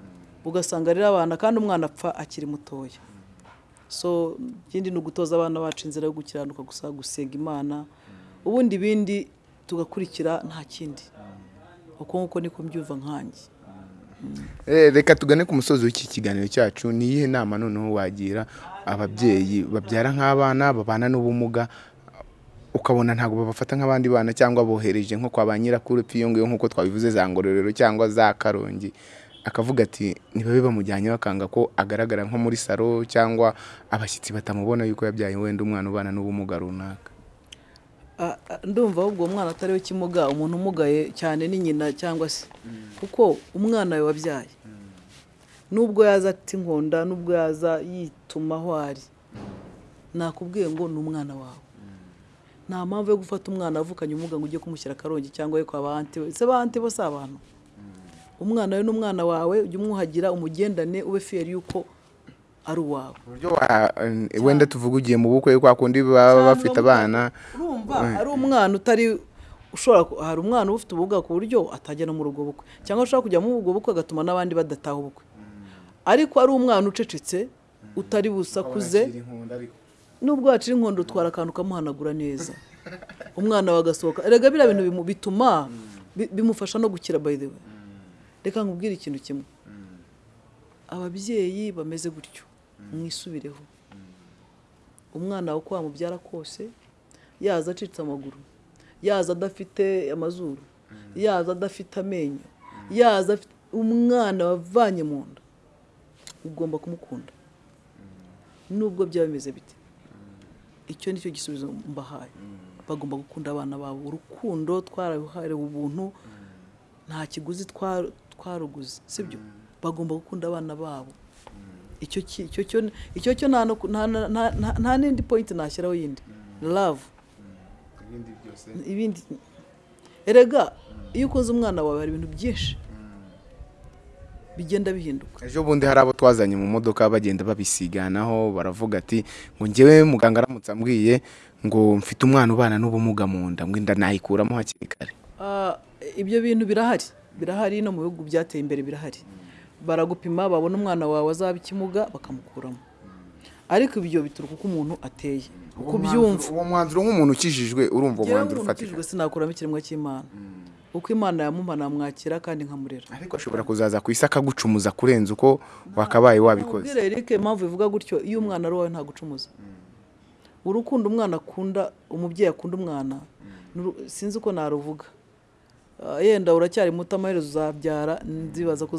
Ugasanga rero abana kandi umwana apfa akiri mutoya. So ikindi ni ugutoza abana bacu inzira yo gukiranuka gusa gusenga imana. Ubundi ibindi tugakurikira nta kindi. Uko nguko niko mbyumva nkanjye. Eh, reka tugane ku musozi w'iki kiganiro cyacu. Ni iyihe nama noneho wagira ababyeyi babyara nk'abana babana n'ubumuga? Ukabona ntabwo babafata nk'abandi bana cyangwa bohereje nko kwa ba nyirakuru iyo ngiyo nk'uko twabivuze za ngororero cyangwa za karongi. Akavuga ati ntibabe bamujyanye bakanga ko agaragara nko muri salo cyangwa abashyitsi batamubona yuko yabyaye wenda umwana ubana n'ubumuga runaka. Ndumva ahubwo uwo mwana atari we kimuga umuntu umugaye cyane ni nyina cyangwa se. Kuko umwana we wabyaye. Nubwo yaza ati nkonda nubwo yaza yituma aho ari nakubwiye ngo ni umwana wawe. Nta mpamvu yo gufata umwana avukanye ubumuga ngo ujye kumushyira akarongi cyangwa we kwa ba anti we se ba anti bo si abantu. Umwana we ni umwana wawe ujye umwuhagira umugendane ube fiyeri yuko ari uwawe. Uburyo wenda tuvuga ugiye mu bukwe kwa kundi baba bafite abana. urumva ari umwana utari ushobora hari umwana uba ufite ubumuga ku buryo atajya no muri ubwo bukwe. Cyangwa ashobora kujya muri ubwo bukwe agatuma n'abandi badataha ubukwe. Ariko ari umwana ucecetse utari busakuze nubwo wacira inkondo utwara akantu ukamuhanagura neza. Umwana we agasohoka erega biriya bintu bituma bi- bimufasha no gukira by the way. Reka nkubwire ikintu kimwe. Ababyeyi bameze gutyo. Mwisubireho. Umwana wawe uko wamubyara kose yaza acitse amaguru. Yaza adafite amazuru. Yaza adafite amenyo. Yaza afite umwana wavanye mu nda. Ugomba kumukunda. Nubwo byaba bimeze bite? Icyo ni cyo gisubizo mbahaye. Bagomba gukunda abana babo. Urukundo twararuharewe ubuntu nta kiguzi twaruguze sibyo? Bagomba gukunda abana babo. Icyo ki- icyo cyo icyo cyo nta n'indi pointi nashyiraho yindi. Love. Ibindi erega iyo ukoze umwana wawe hari ibintu byinshi. Bigenda bihinduka. Ejo bundi hari abo twazanye mu modoka bagenda babisiganaho baravuga ati ngo njyewe muganga aramutse ambwiye ngo mfite umwana ubana n'ubumuga mu nda ngo inda nayikuramo hakiri kare. Ah, ibyo bintu birahari. Birahari no mu bihugu byateye imbere birahari. Baragupima babona umwana wawe azaba ikimuga bakamukuramo. Ariko ibyo bituruka uko umuntu ateye. Uko ubyumva uwo mwanzuro nk'umuntu ukijijwe urumva uwo mwanzuro ufatika. sinakuramo ikiremwa cy'imana. Uko imana yamumpa namwakira kandi nkamurera. Ariko ashobora kuzaza ku isi akagucumuza kurenza uko wakabaye wabikoze. Ubwire Eric impamvu bivuga gutyo iyo umwana ari uwawe ntagucumuza. Urukundo umwana akunda umubyeyi akunda umwana nuru- sinzi uko naruvuga. Yenda uracyari muto amaherezo uzabyara nzibaza ko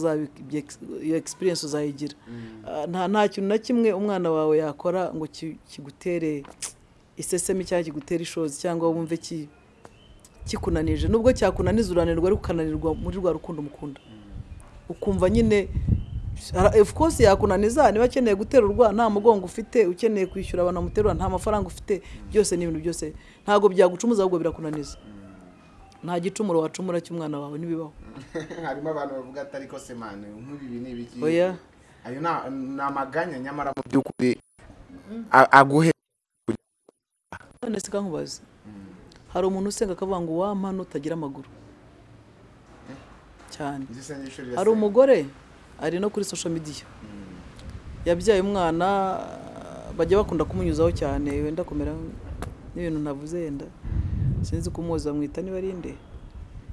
iyo experience uzayigira. Ah, nta kintu na kimwe umwana wawe yakora ngo ki- kigutere isesemi cyangwa kigutere ishozi cyangwa wumve ki kikunanije nubwo cyakunaniza urananirwa ariko ukananirwa muri rwa rukundo umukunda ukumva nyine of course yakunaniza niba akeneye guterurwa nta mugongo ufite ukeneye kwishyura abantu bamuterura nta mafaranga ufite byose ni ibintu byose ntabwo byagucumuza ahubwo birakunaniza. Nta gicumuro wacumura cy'umwana wawe ntibibaho. Harimo abantu bavuga ati ariko se mane nk'ibi ni ibiki? Oya. Ayo ni amaganya nyamara mu by'ukuri aguhe. None se kankubaze. Hari umuntu usenga akavuga ngo wampa nutagira amaguru. Cyane. Hari umugore ari no kuri social media. Yabyaye umwana bajya bakunda kumunyuzaho cyane wenda kumera n'ibintu ntavuze yenda sinzi kumuzi bamwita niba ari nde.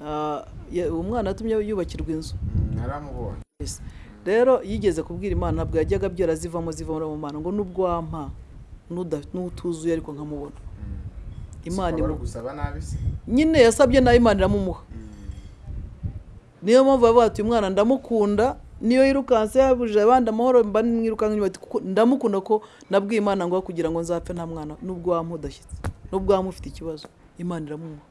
Ah, uwo mwana yatumye yubakirwa inzu. Yes. rero yigeze kubwira imana ntabwo yajyaga abyara zivamo zivamo mu mana ngo nubwo wampa n'utuzuye ariko nkamubona. Imana nabi se? Nyine yasabye na yo imana iramumuha. Niyo mpamvu bavuga ati uyu mwana ndamukunda niyo yirukanse yabujije abandi amahoro mba mwirukanka inyuma ati kuko ndamukunda ko nabwiye imana ngo kugira ngo nzapfe nta mwana nubwo waba udashyitse nubwo waba ufite ikibazo imana iramuha.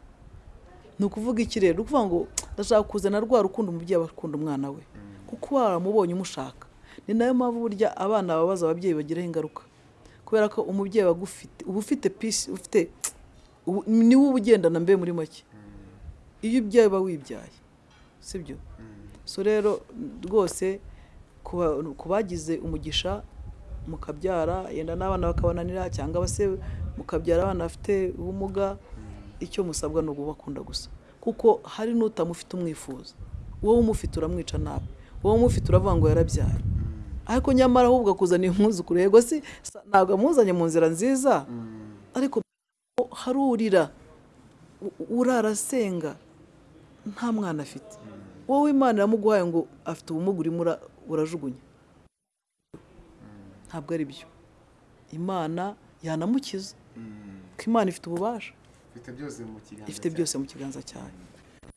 Ni ukuvuga iki rero ni ukuvuga ngo ndashaka kuzana rwa rukundo umubyeyi aba akunda umwana we. Kuko waramubonye umushaka. Ni na yo mpamvu burya abana babaza ababyeyi bagiraho ingaruka. Kubera ko umubyeyi uba ufite pisi ufite ni we uba ugendana mbe muri make. Iyo ubyaye uba wibyaye. Sibyo? So rero rwose ku bagize umugisha mukabyara yenda n'abana bakabananira cyangwa se mukabyara abana bafite ubumuga icyo musabwa ni ukubakunda gusa. Kuko hari n'utamufite umwifuza. Wowe umufite uramwica nabi wowe umufite uravuga ngo yarabyaye. Ariko nyamara ahubwo akuzaniye umwuzukuru. Yego si ntabwo amuzanye mu nzira nziza. Ariko hari urira u- urara asenga nta mwana afite. Wowe imana iramuguhaye ngo afite ubumuga urimo ura- urajugunya. Ntabwo ari byo imana yanamukiza. Ko imana ifite ububasha. Ifite byose mu kiganza ifite byose mu kiganza cyayo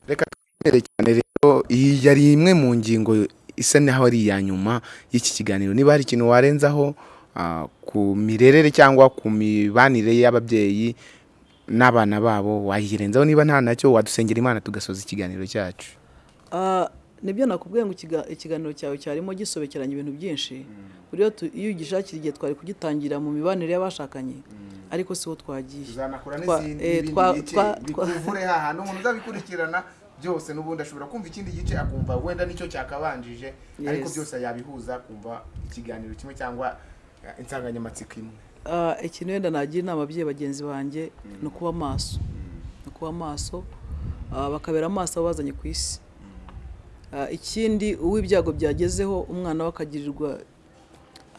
reka twemere cyane rero iyi yari imwe mu ngingo isa naho ari iya nyuma y'iki kiganiro. Niba hari ikintu warenzaho ah, ku mirerere cyangwa ku mibanire y'ababyeyi n'abana babo wayirenzaho niba nta na cyo wadusengera imana tugasoza ikiganiro cyacu. Ah, ni byo nakubwiye ngo ikiga- ikiganiro cyawe cyarimo gisobekeranya ibintu byinshi. Buriya tu- iyo ugishakira igihe twari kugitangira mu mibanire y'abashakanye ariko siho twagiye tuzanakora n'izindi eh, bikuvure hahandi umuntu uzabikurikirana byose n'ubundi ashobora kumva ikindi gice akumva wenda ni cyo cyakabanjije ariko byose yabihuza akumva ikiganiro kimwe cyangwa eh, insanganyamatsiko imwe. Ah, ikintu wenda nagira inama ababyeyi bagenzi banjye ni ukuba maso ni ukuba maso ah, bakabera amaso abo bazanye ku isi. Ah, ikindi uwo ibyago byagezeho umwana we akagirirwa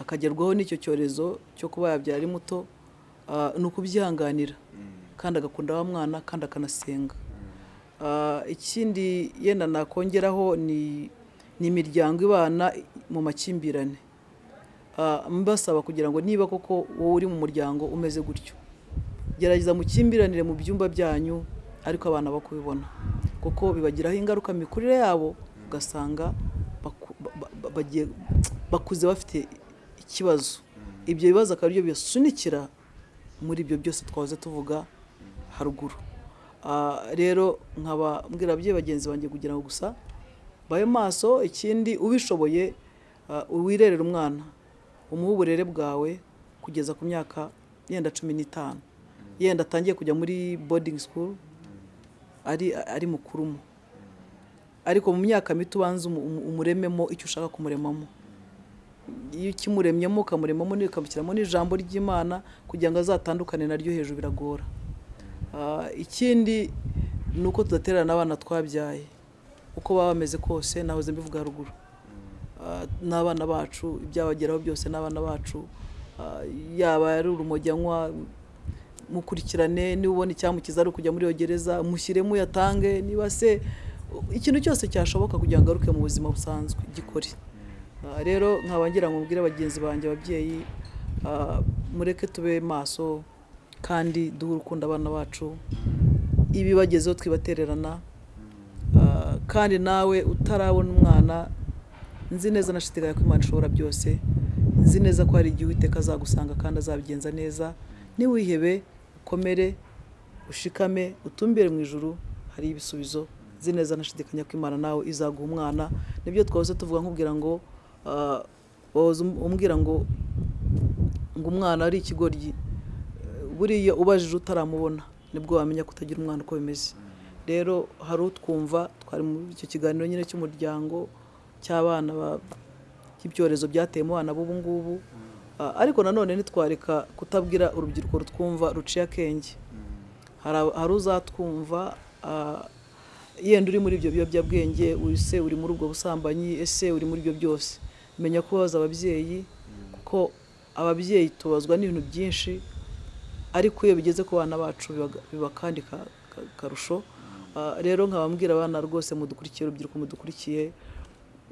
akagerwaho n'icyo cyorezo cyo kuba yabyara ari muto ni ukubyihanganira. Kandi agakunda wa mwana kandi akanasenga. Ah, ikindi yenda nakongeraho ni imiryango ibana mu makimbirane. Ah, mbasaba kugira ngo niba koko wowe uri mu muryango umeze gutyo gerageza mukimbiranire mu byumba byanyu ariko abana bakubibona. Kuko bibagiraho ingaruka mikurire yabo ugasanga bakuze bafite ikibazo. Ibyo bibazo akaba ari byo bibasunikira muri ibyo byose twahoze tuvuga haruguru. Ah, rero nkaba mbwira ababyeyi bagenzi banjye kugira ngo gusa babe maso ikindi ubishoboye ah, wirerere umwana umuhe uburere bwawe kugeza ku myaka yenda cumi n'itanu. Yenda atangiye kujya muri boarding school ari ari mukurumo ariko mu myaka mito ubanza umu- umu- umurememo icyo ushaka kumuremamo. Iyo ukimuremyemo ukamuremamo ukamushyiramo n'ijambo ry'imana kugira ngo azatandukane naryo hejuru biragora. Ah, ikindi ni uko tudatererana abana twabyaye. Uko baba bameze kose nahoze mbivuga haruguru. Ah, n'abana bacu ibyabageraho byose n'abana bacu. Ah, yaba ari urumogi anywa mukurikirane niba ubona icyamukiza ari ukujya muri iyo gereza mushyiremo uyatange niba se ikintu cyose cyashoboka kugira ngo agaruke mu buzima busanzwe. Gikore. Rero nkaba ngira ngo mbwire bagenzi banjye ababyeyi ah, mureke tube maso kandi duhe urukundo abana bacu. Ibibagezeho twibatererana. Ah, kandi nawe utarabona umwana nzi neza nashidikanya ko imana ishobora byose. Nzi neza ko hari igihe uwiteka azagusanga kandi azabigenza neza. Niwihebe ukomere ushikame utumbire mu ijuru hari ibisubizo. Nzi neza nashidikanya ko imana nawe izaguha umwana. Nibyo twahoze tuvuga nkubwira ngo ah, wahoze um- umbwira ngo ngo umwana ari ikigoryi buriya ubajije utaramubona ni bwo wamenya ko utagira umwana uko bimeze. Rero hari utwumva twari muri icyo kiganiro nyine cy'umuryango cy'abana ba- cy'ibyorezo byateye mu bana b'ubu ngubu. Ariko nanone ntitwareka kutabwira urubyiruko rutwumva ruciye akenge. Hari uzatwumva yenda uri muri ibyo biyobyabwenge ese uri muri ubwo busambanyi ese uri muri ibyo byose. Menya kubaza ababyeyi kuko ababyeyi tubazwa n'ibintu byinshi ariko iyo bigeze ku bana bacu biba- kandi ka- ka- karusho. Ah, rero nkabambwira abana rwose mudukurikiye urubyiruko mudukurikiye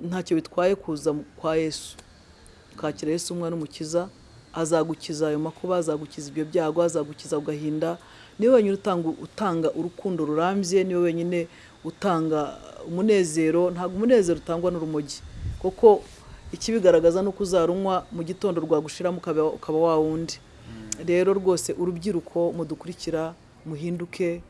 ntacyo bitwaye kuza kwa yesu. Ukakira yesu umwana umukiza azagukiza ayo makuba azagukiza ibyo byago azagukiza agahinda ni we wenyine utanga utanga urukundo rurambye ni we wenyine utanga umunezero ntabwo umunezero utangwa n'urumogi. Kuko ikibigaragaza ni uko uzarunywa mu gitondo rwagushiramo ukaba wa wundi. Rero rwose urubyiruko mudukurikira muhinduke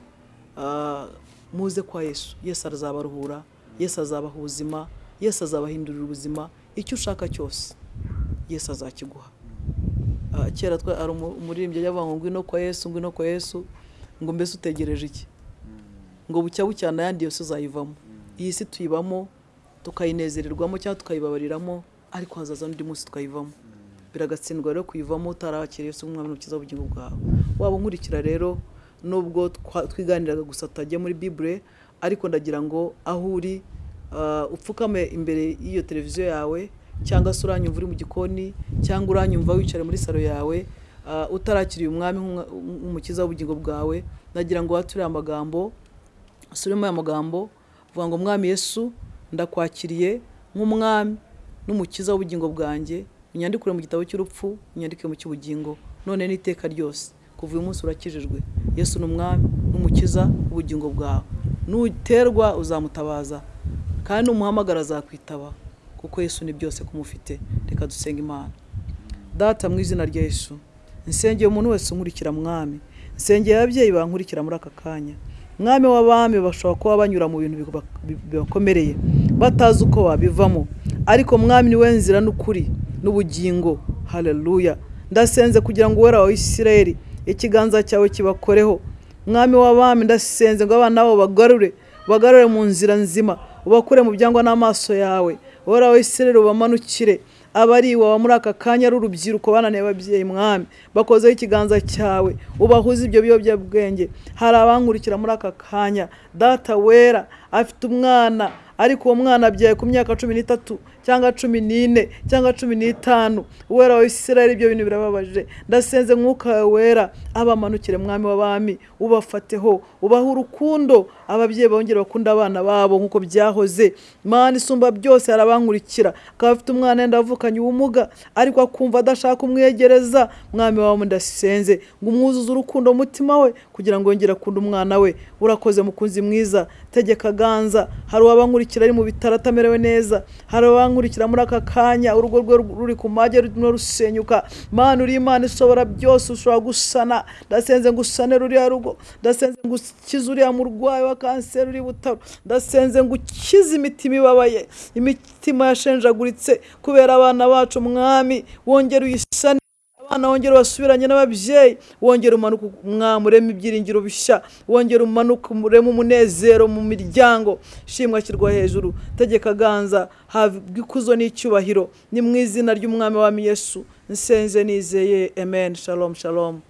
ah, muze kwa yesu. Yesu azabaruhura yesu azabaha ubuzima yesu azabahindurira ubuzima. Icyo ushaka cyose yesu azakiguha. Ah, kera twa hari umu- umuririmbyi ajya avuga ngo ngwino kwa yesu ngwino kwa yesu ngo mbese utegereje iki? Ngo bucya bucyana ayandi yose uzayivamo. Iyi si tuyibamo tukayinezererwamo cyangwa tukayibabariramo ariko hazaza n'undi munsi tukayivamo biragatsindwa rero kuyivamo utarakira yesu nk'umwami n'umukiza w'ubugingo bwawe. Waba unkurikira rero nubwo twiganiraga gusa tutajya muri bibure ariko ndagira ngo aho uri ah, upfukame imbere y'iyo televiziyo yawe cyangwa se uranyumva uri mu gikoni cyangwa uranyumva wicaye muri salo yawe ah, utarakiriye umwami nk'umukiza w'ubugingo bwawe nagira ngo wature amagambo asubiremo aya magambo vuga ngo mwami yesu ndakwakiriye nk'umwami. N'umukiza w'ubugingo bwanjye unyandikure mu gitabo cy'urupfu unyandike mu cy'ubugingo none n'iteka ryose. Kuva uyu munsi urakijijwe. Yesu ni umwami n'umukiza w'ubugingo bwawe. Nuterwa uzamutabaza kandi numuhamagara azakwitaba kuko yesu ni byose kumufite. Reka dusenga imana. Data mu izina rya yesu. Nsengeye umuntu wese unkurikira mwami. Nsengeye ababyeyi bankurikira muri aka kanya. Mwami w'abami bashobora kuba banyura mu bintu biba- bibakomereye. Batazi uko babivamo. Ariko mwami ni we nzira n'ukuri n'ubugingo. Haleluya. Ndasenze kugira ngo uwera wawe isirayeli ikiganza cyawe kibakoreho. Mwami w'abami ndasenze ngo abana babo bagarure bagarure mu nzira nzima ubakure mu byangwa n'amaso yawe. Uwera wawe isirayeli ubamanukire. Abari iwawe muri aka kanya ari urubyiruko bananiye ababyeyi mwami. Bakozeho ikiganza cyawe ubahuze ibyo biyobyabwenge. Hari abankurikira muri aka kanya. Data wera afite umwana ariko uwo mwana abyaye ku myaka cumi n'itatu cyangwa cumi n'ine cyangwa cumi n'itanu. Uwera wa isirayeli ibyo bintu birababaje. Ndasenze mwuka wawe wera abamanukire mwami w'abami ubafateho ubahe urukundo ababyeyi bongere bakunda abana babo nk'uko byahoze. Mana isumba byose hari abankurikira akaba afite umwana yenda avukanye ubumuga ariko akumva adashaka kumwegereza. Mwami wawe ndasenze. Ngo umwuzuze urukundo mu mutima we kugira ngo yongere akunde umwana we. Urakoze mukunzi mwiza. Tegeka ganza hari uwabankurikira ari mu bitaro atamerewe neza hari uwabankurikira muri aka kanya urugo rwe ruri ku mage rurimo rusenyuka. Mana uri imana ishobora byose ushobora gusana. Ndasenze ngo usane ruriya rugo ndasenze ngo ukize uriya murwayi wa kanseri uri butaro ndasenze ngo ukize imitima ibabaye. Imitima yashenjaguritse kubera abana bacu mwami wongere uyisane. Abana wongere basubiranye n'ababyeyi wongere umanuke umwami ureme ibyiringiro bishya wongere umanuke ureme umunezero mu miryango. Shimwa ashyirwa hejuru tegeka ganza habwa ikuzo n'icyubahiro ni mu izina ry'umwami wami yesu. Nsenze nizeye amen. Shalom shalom.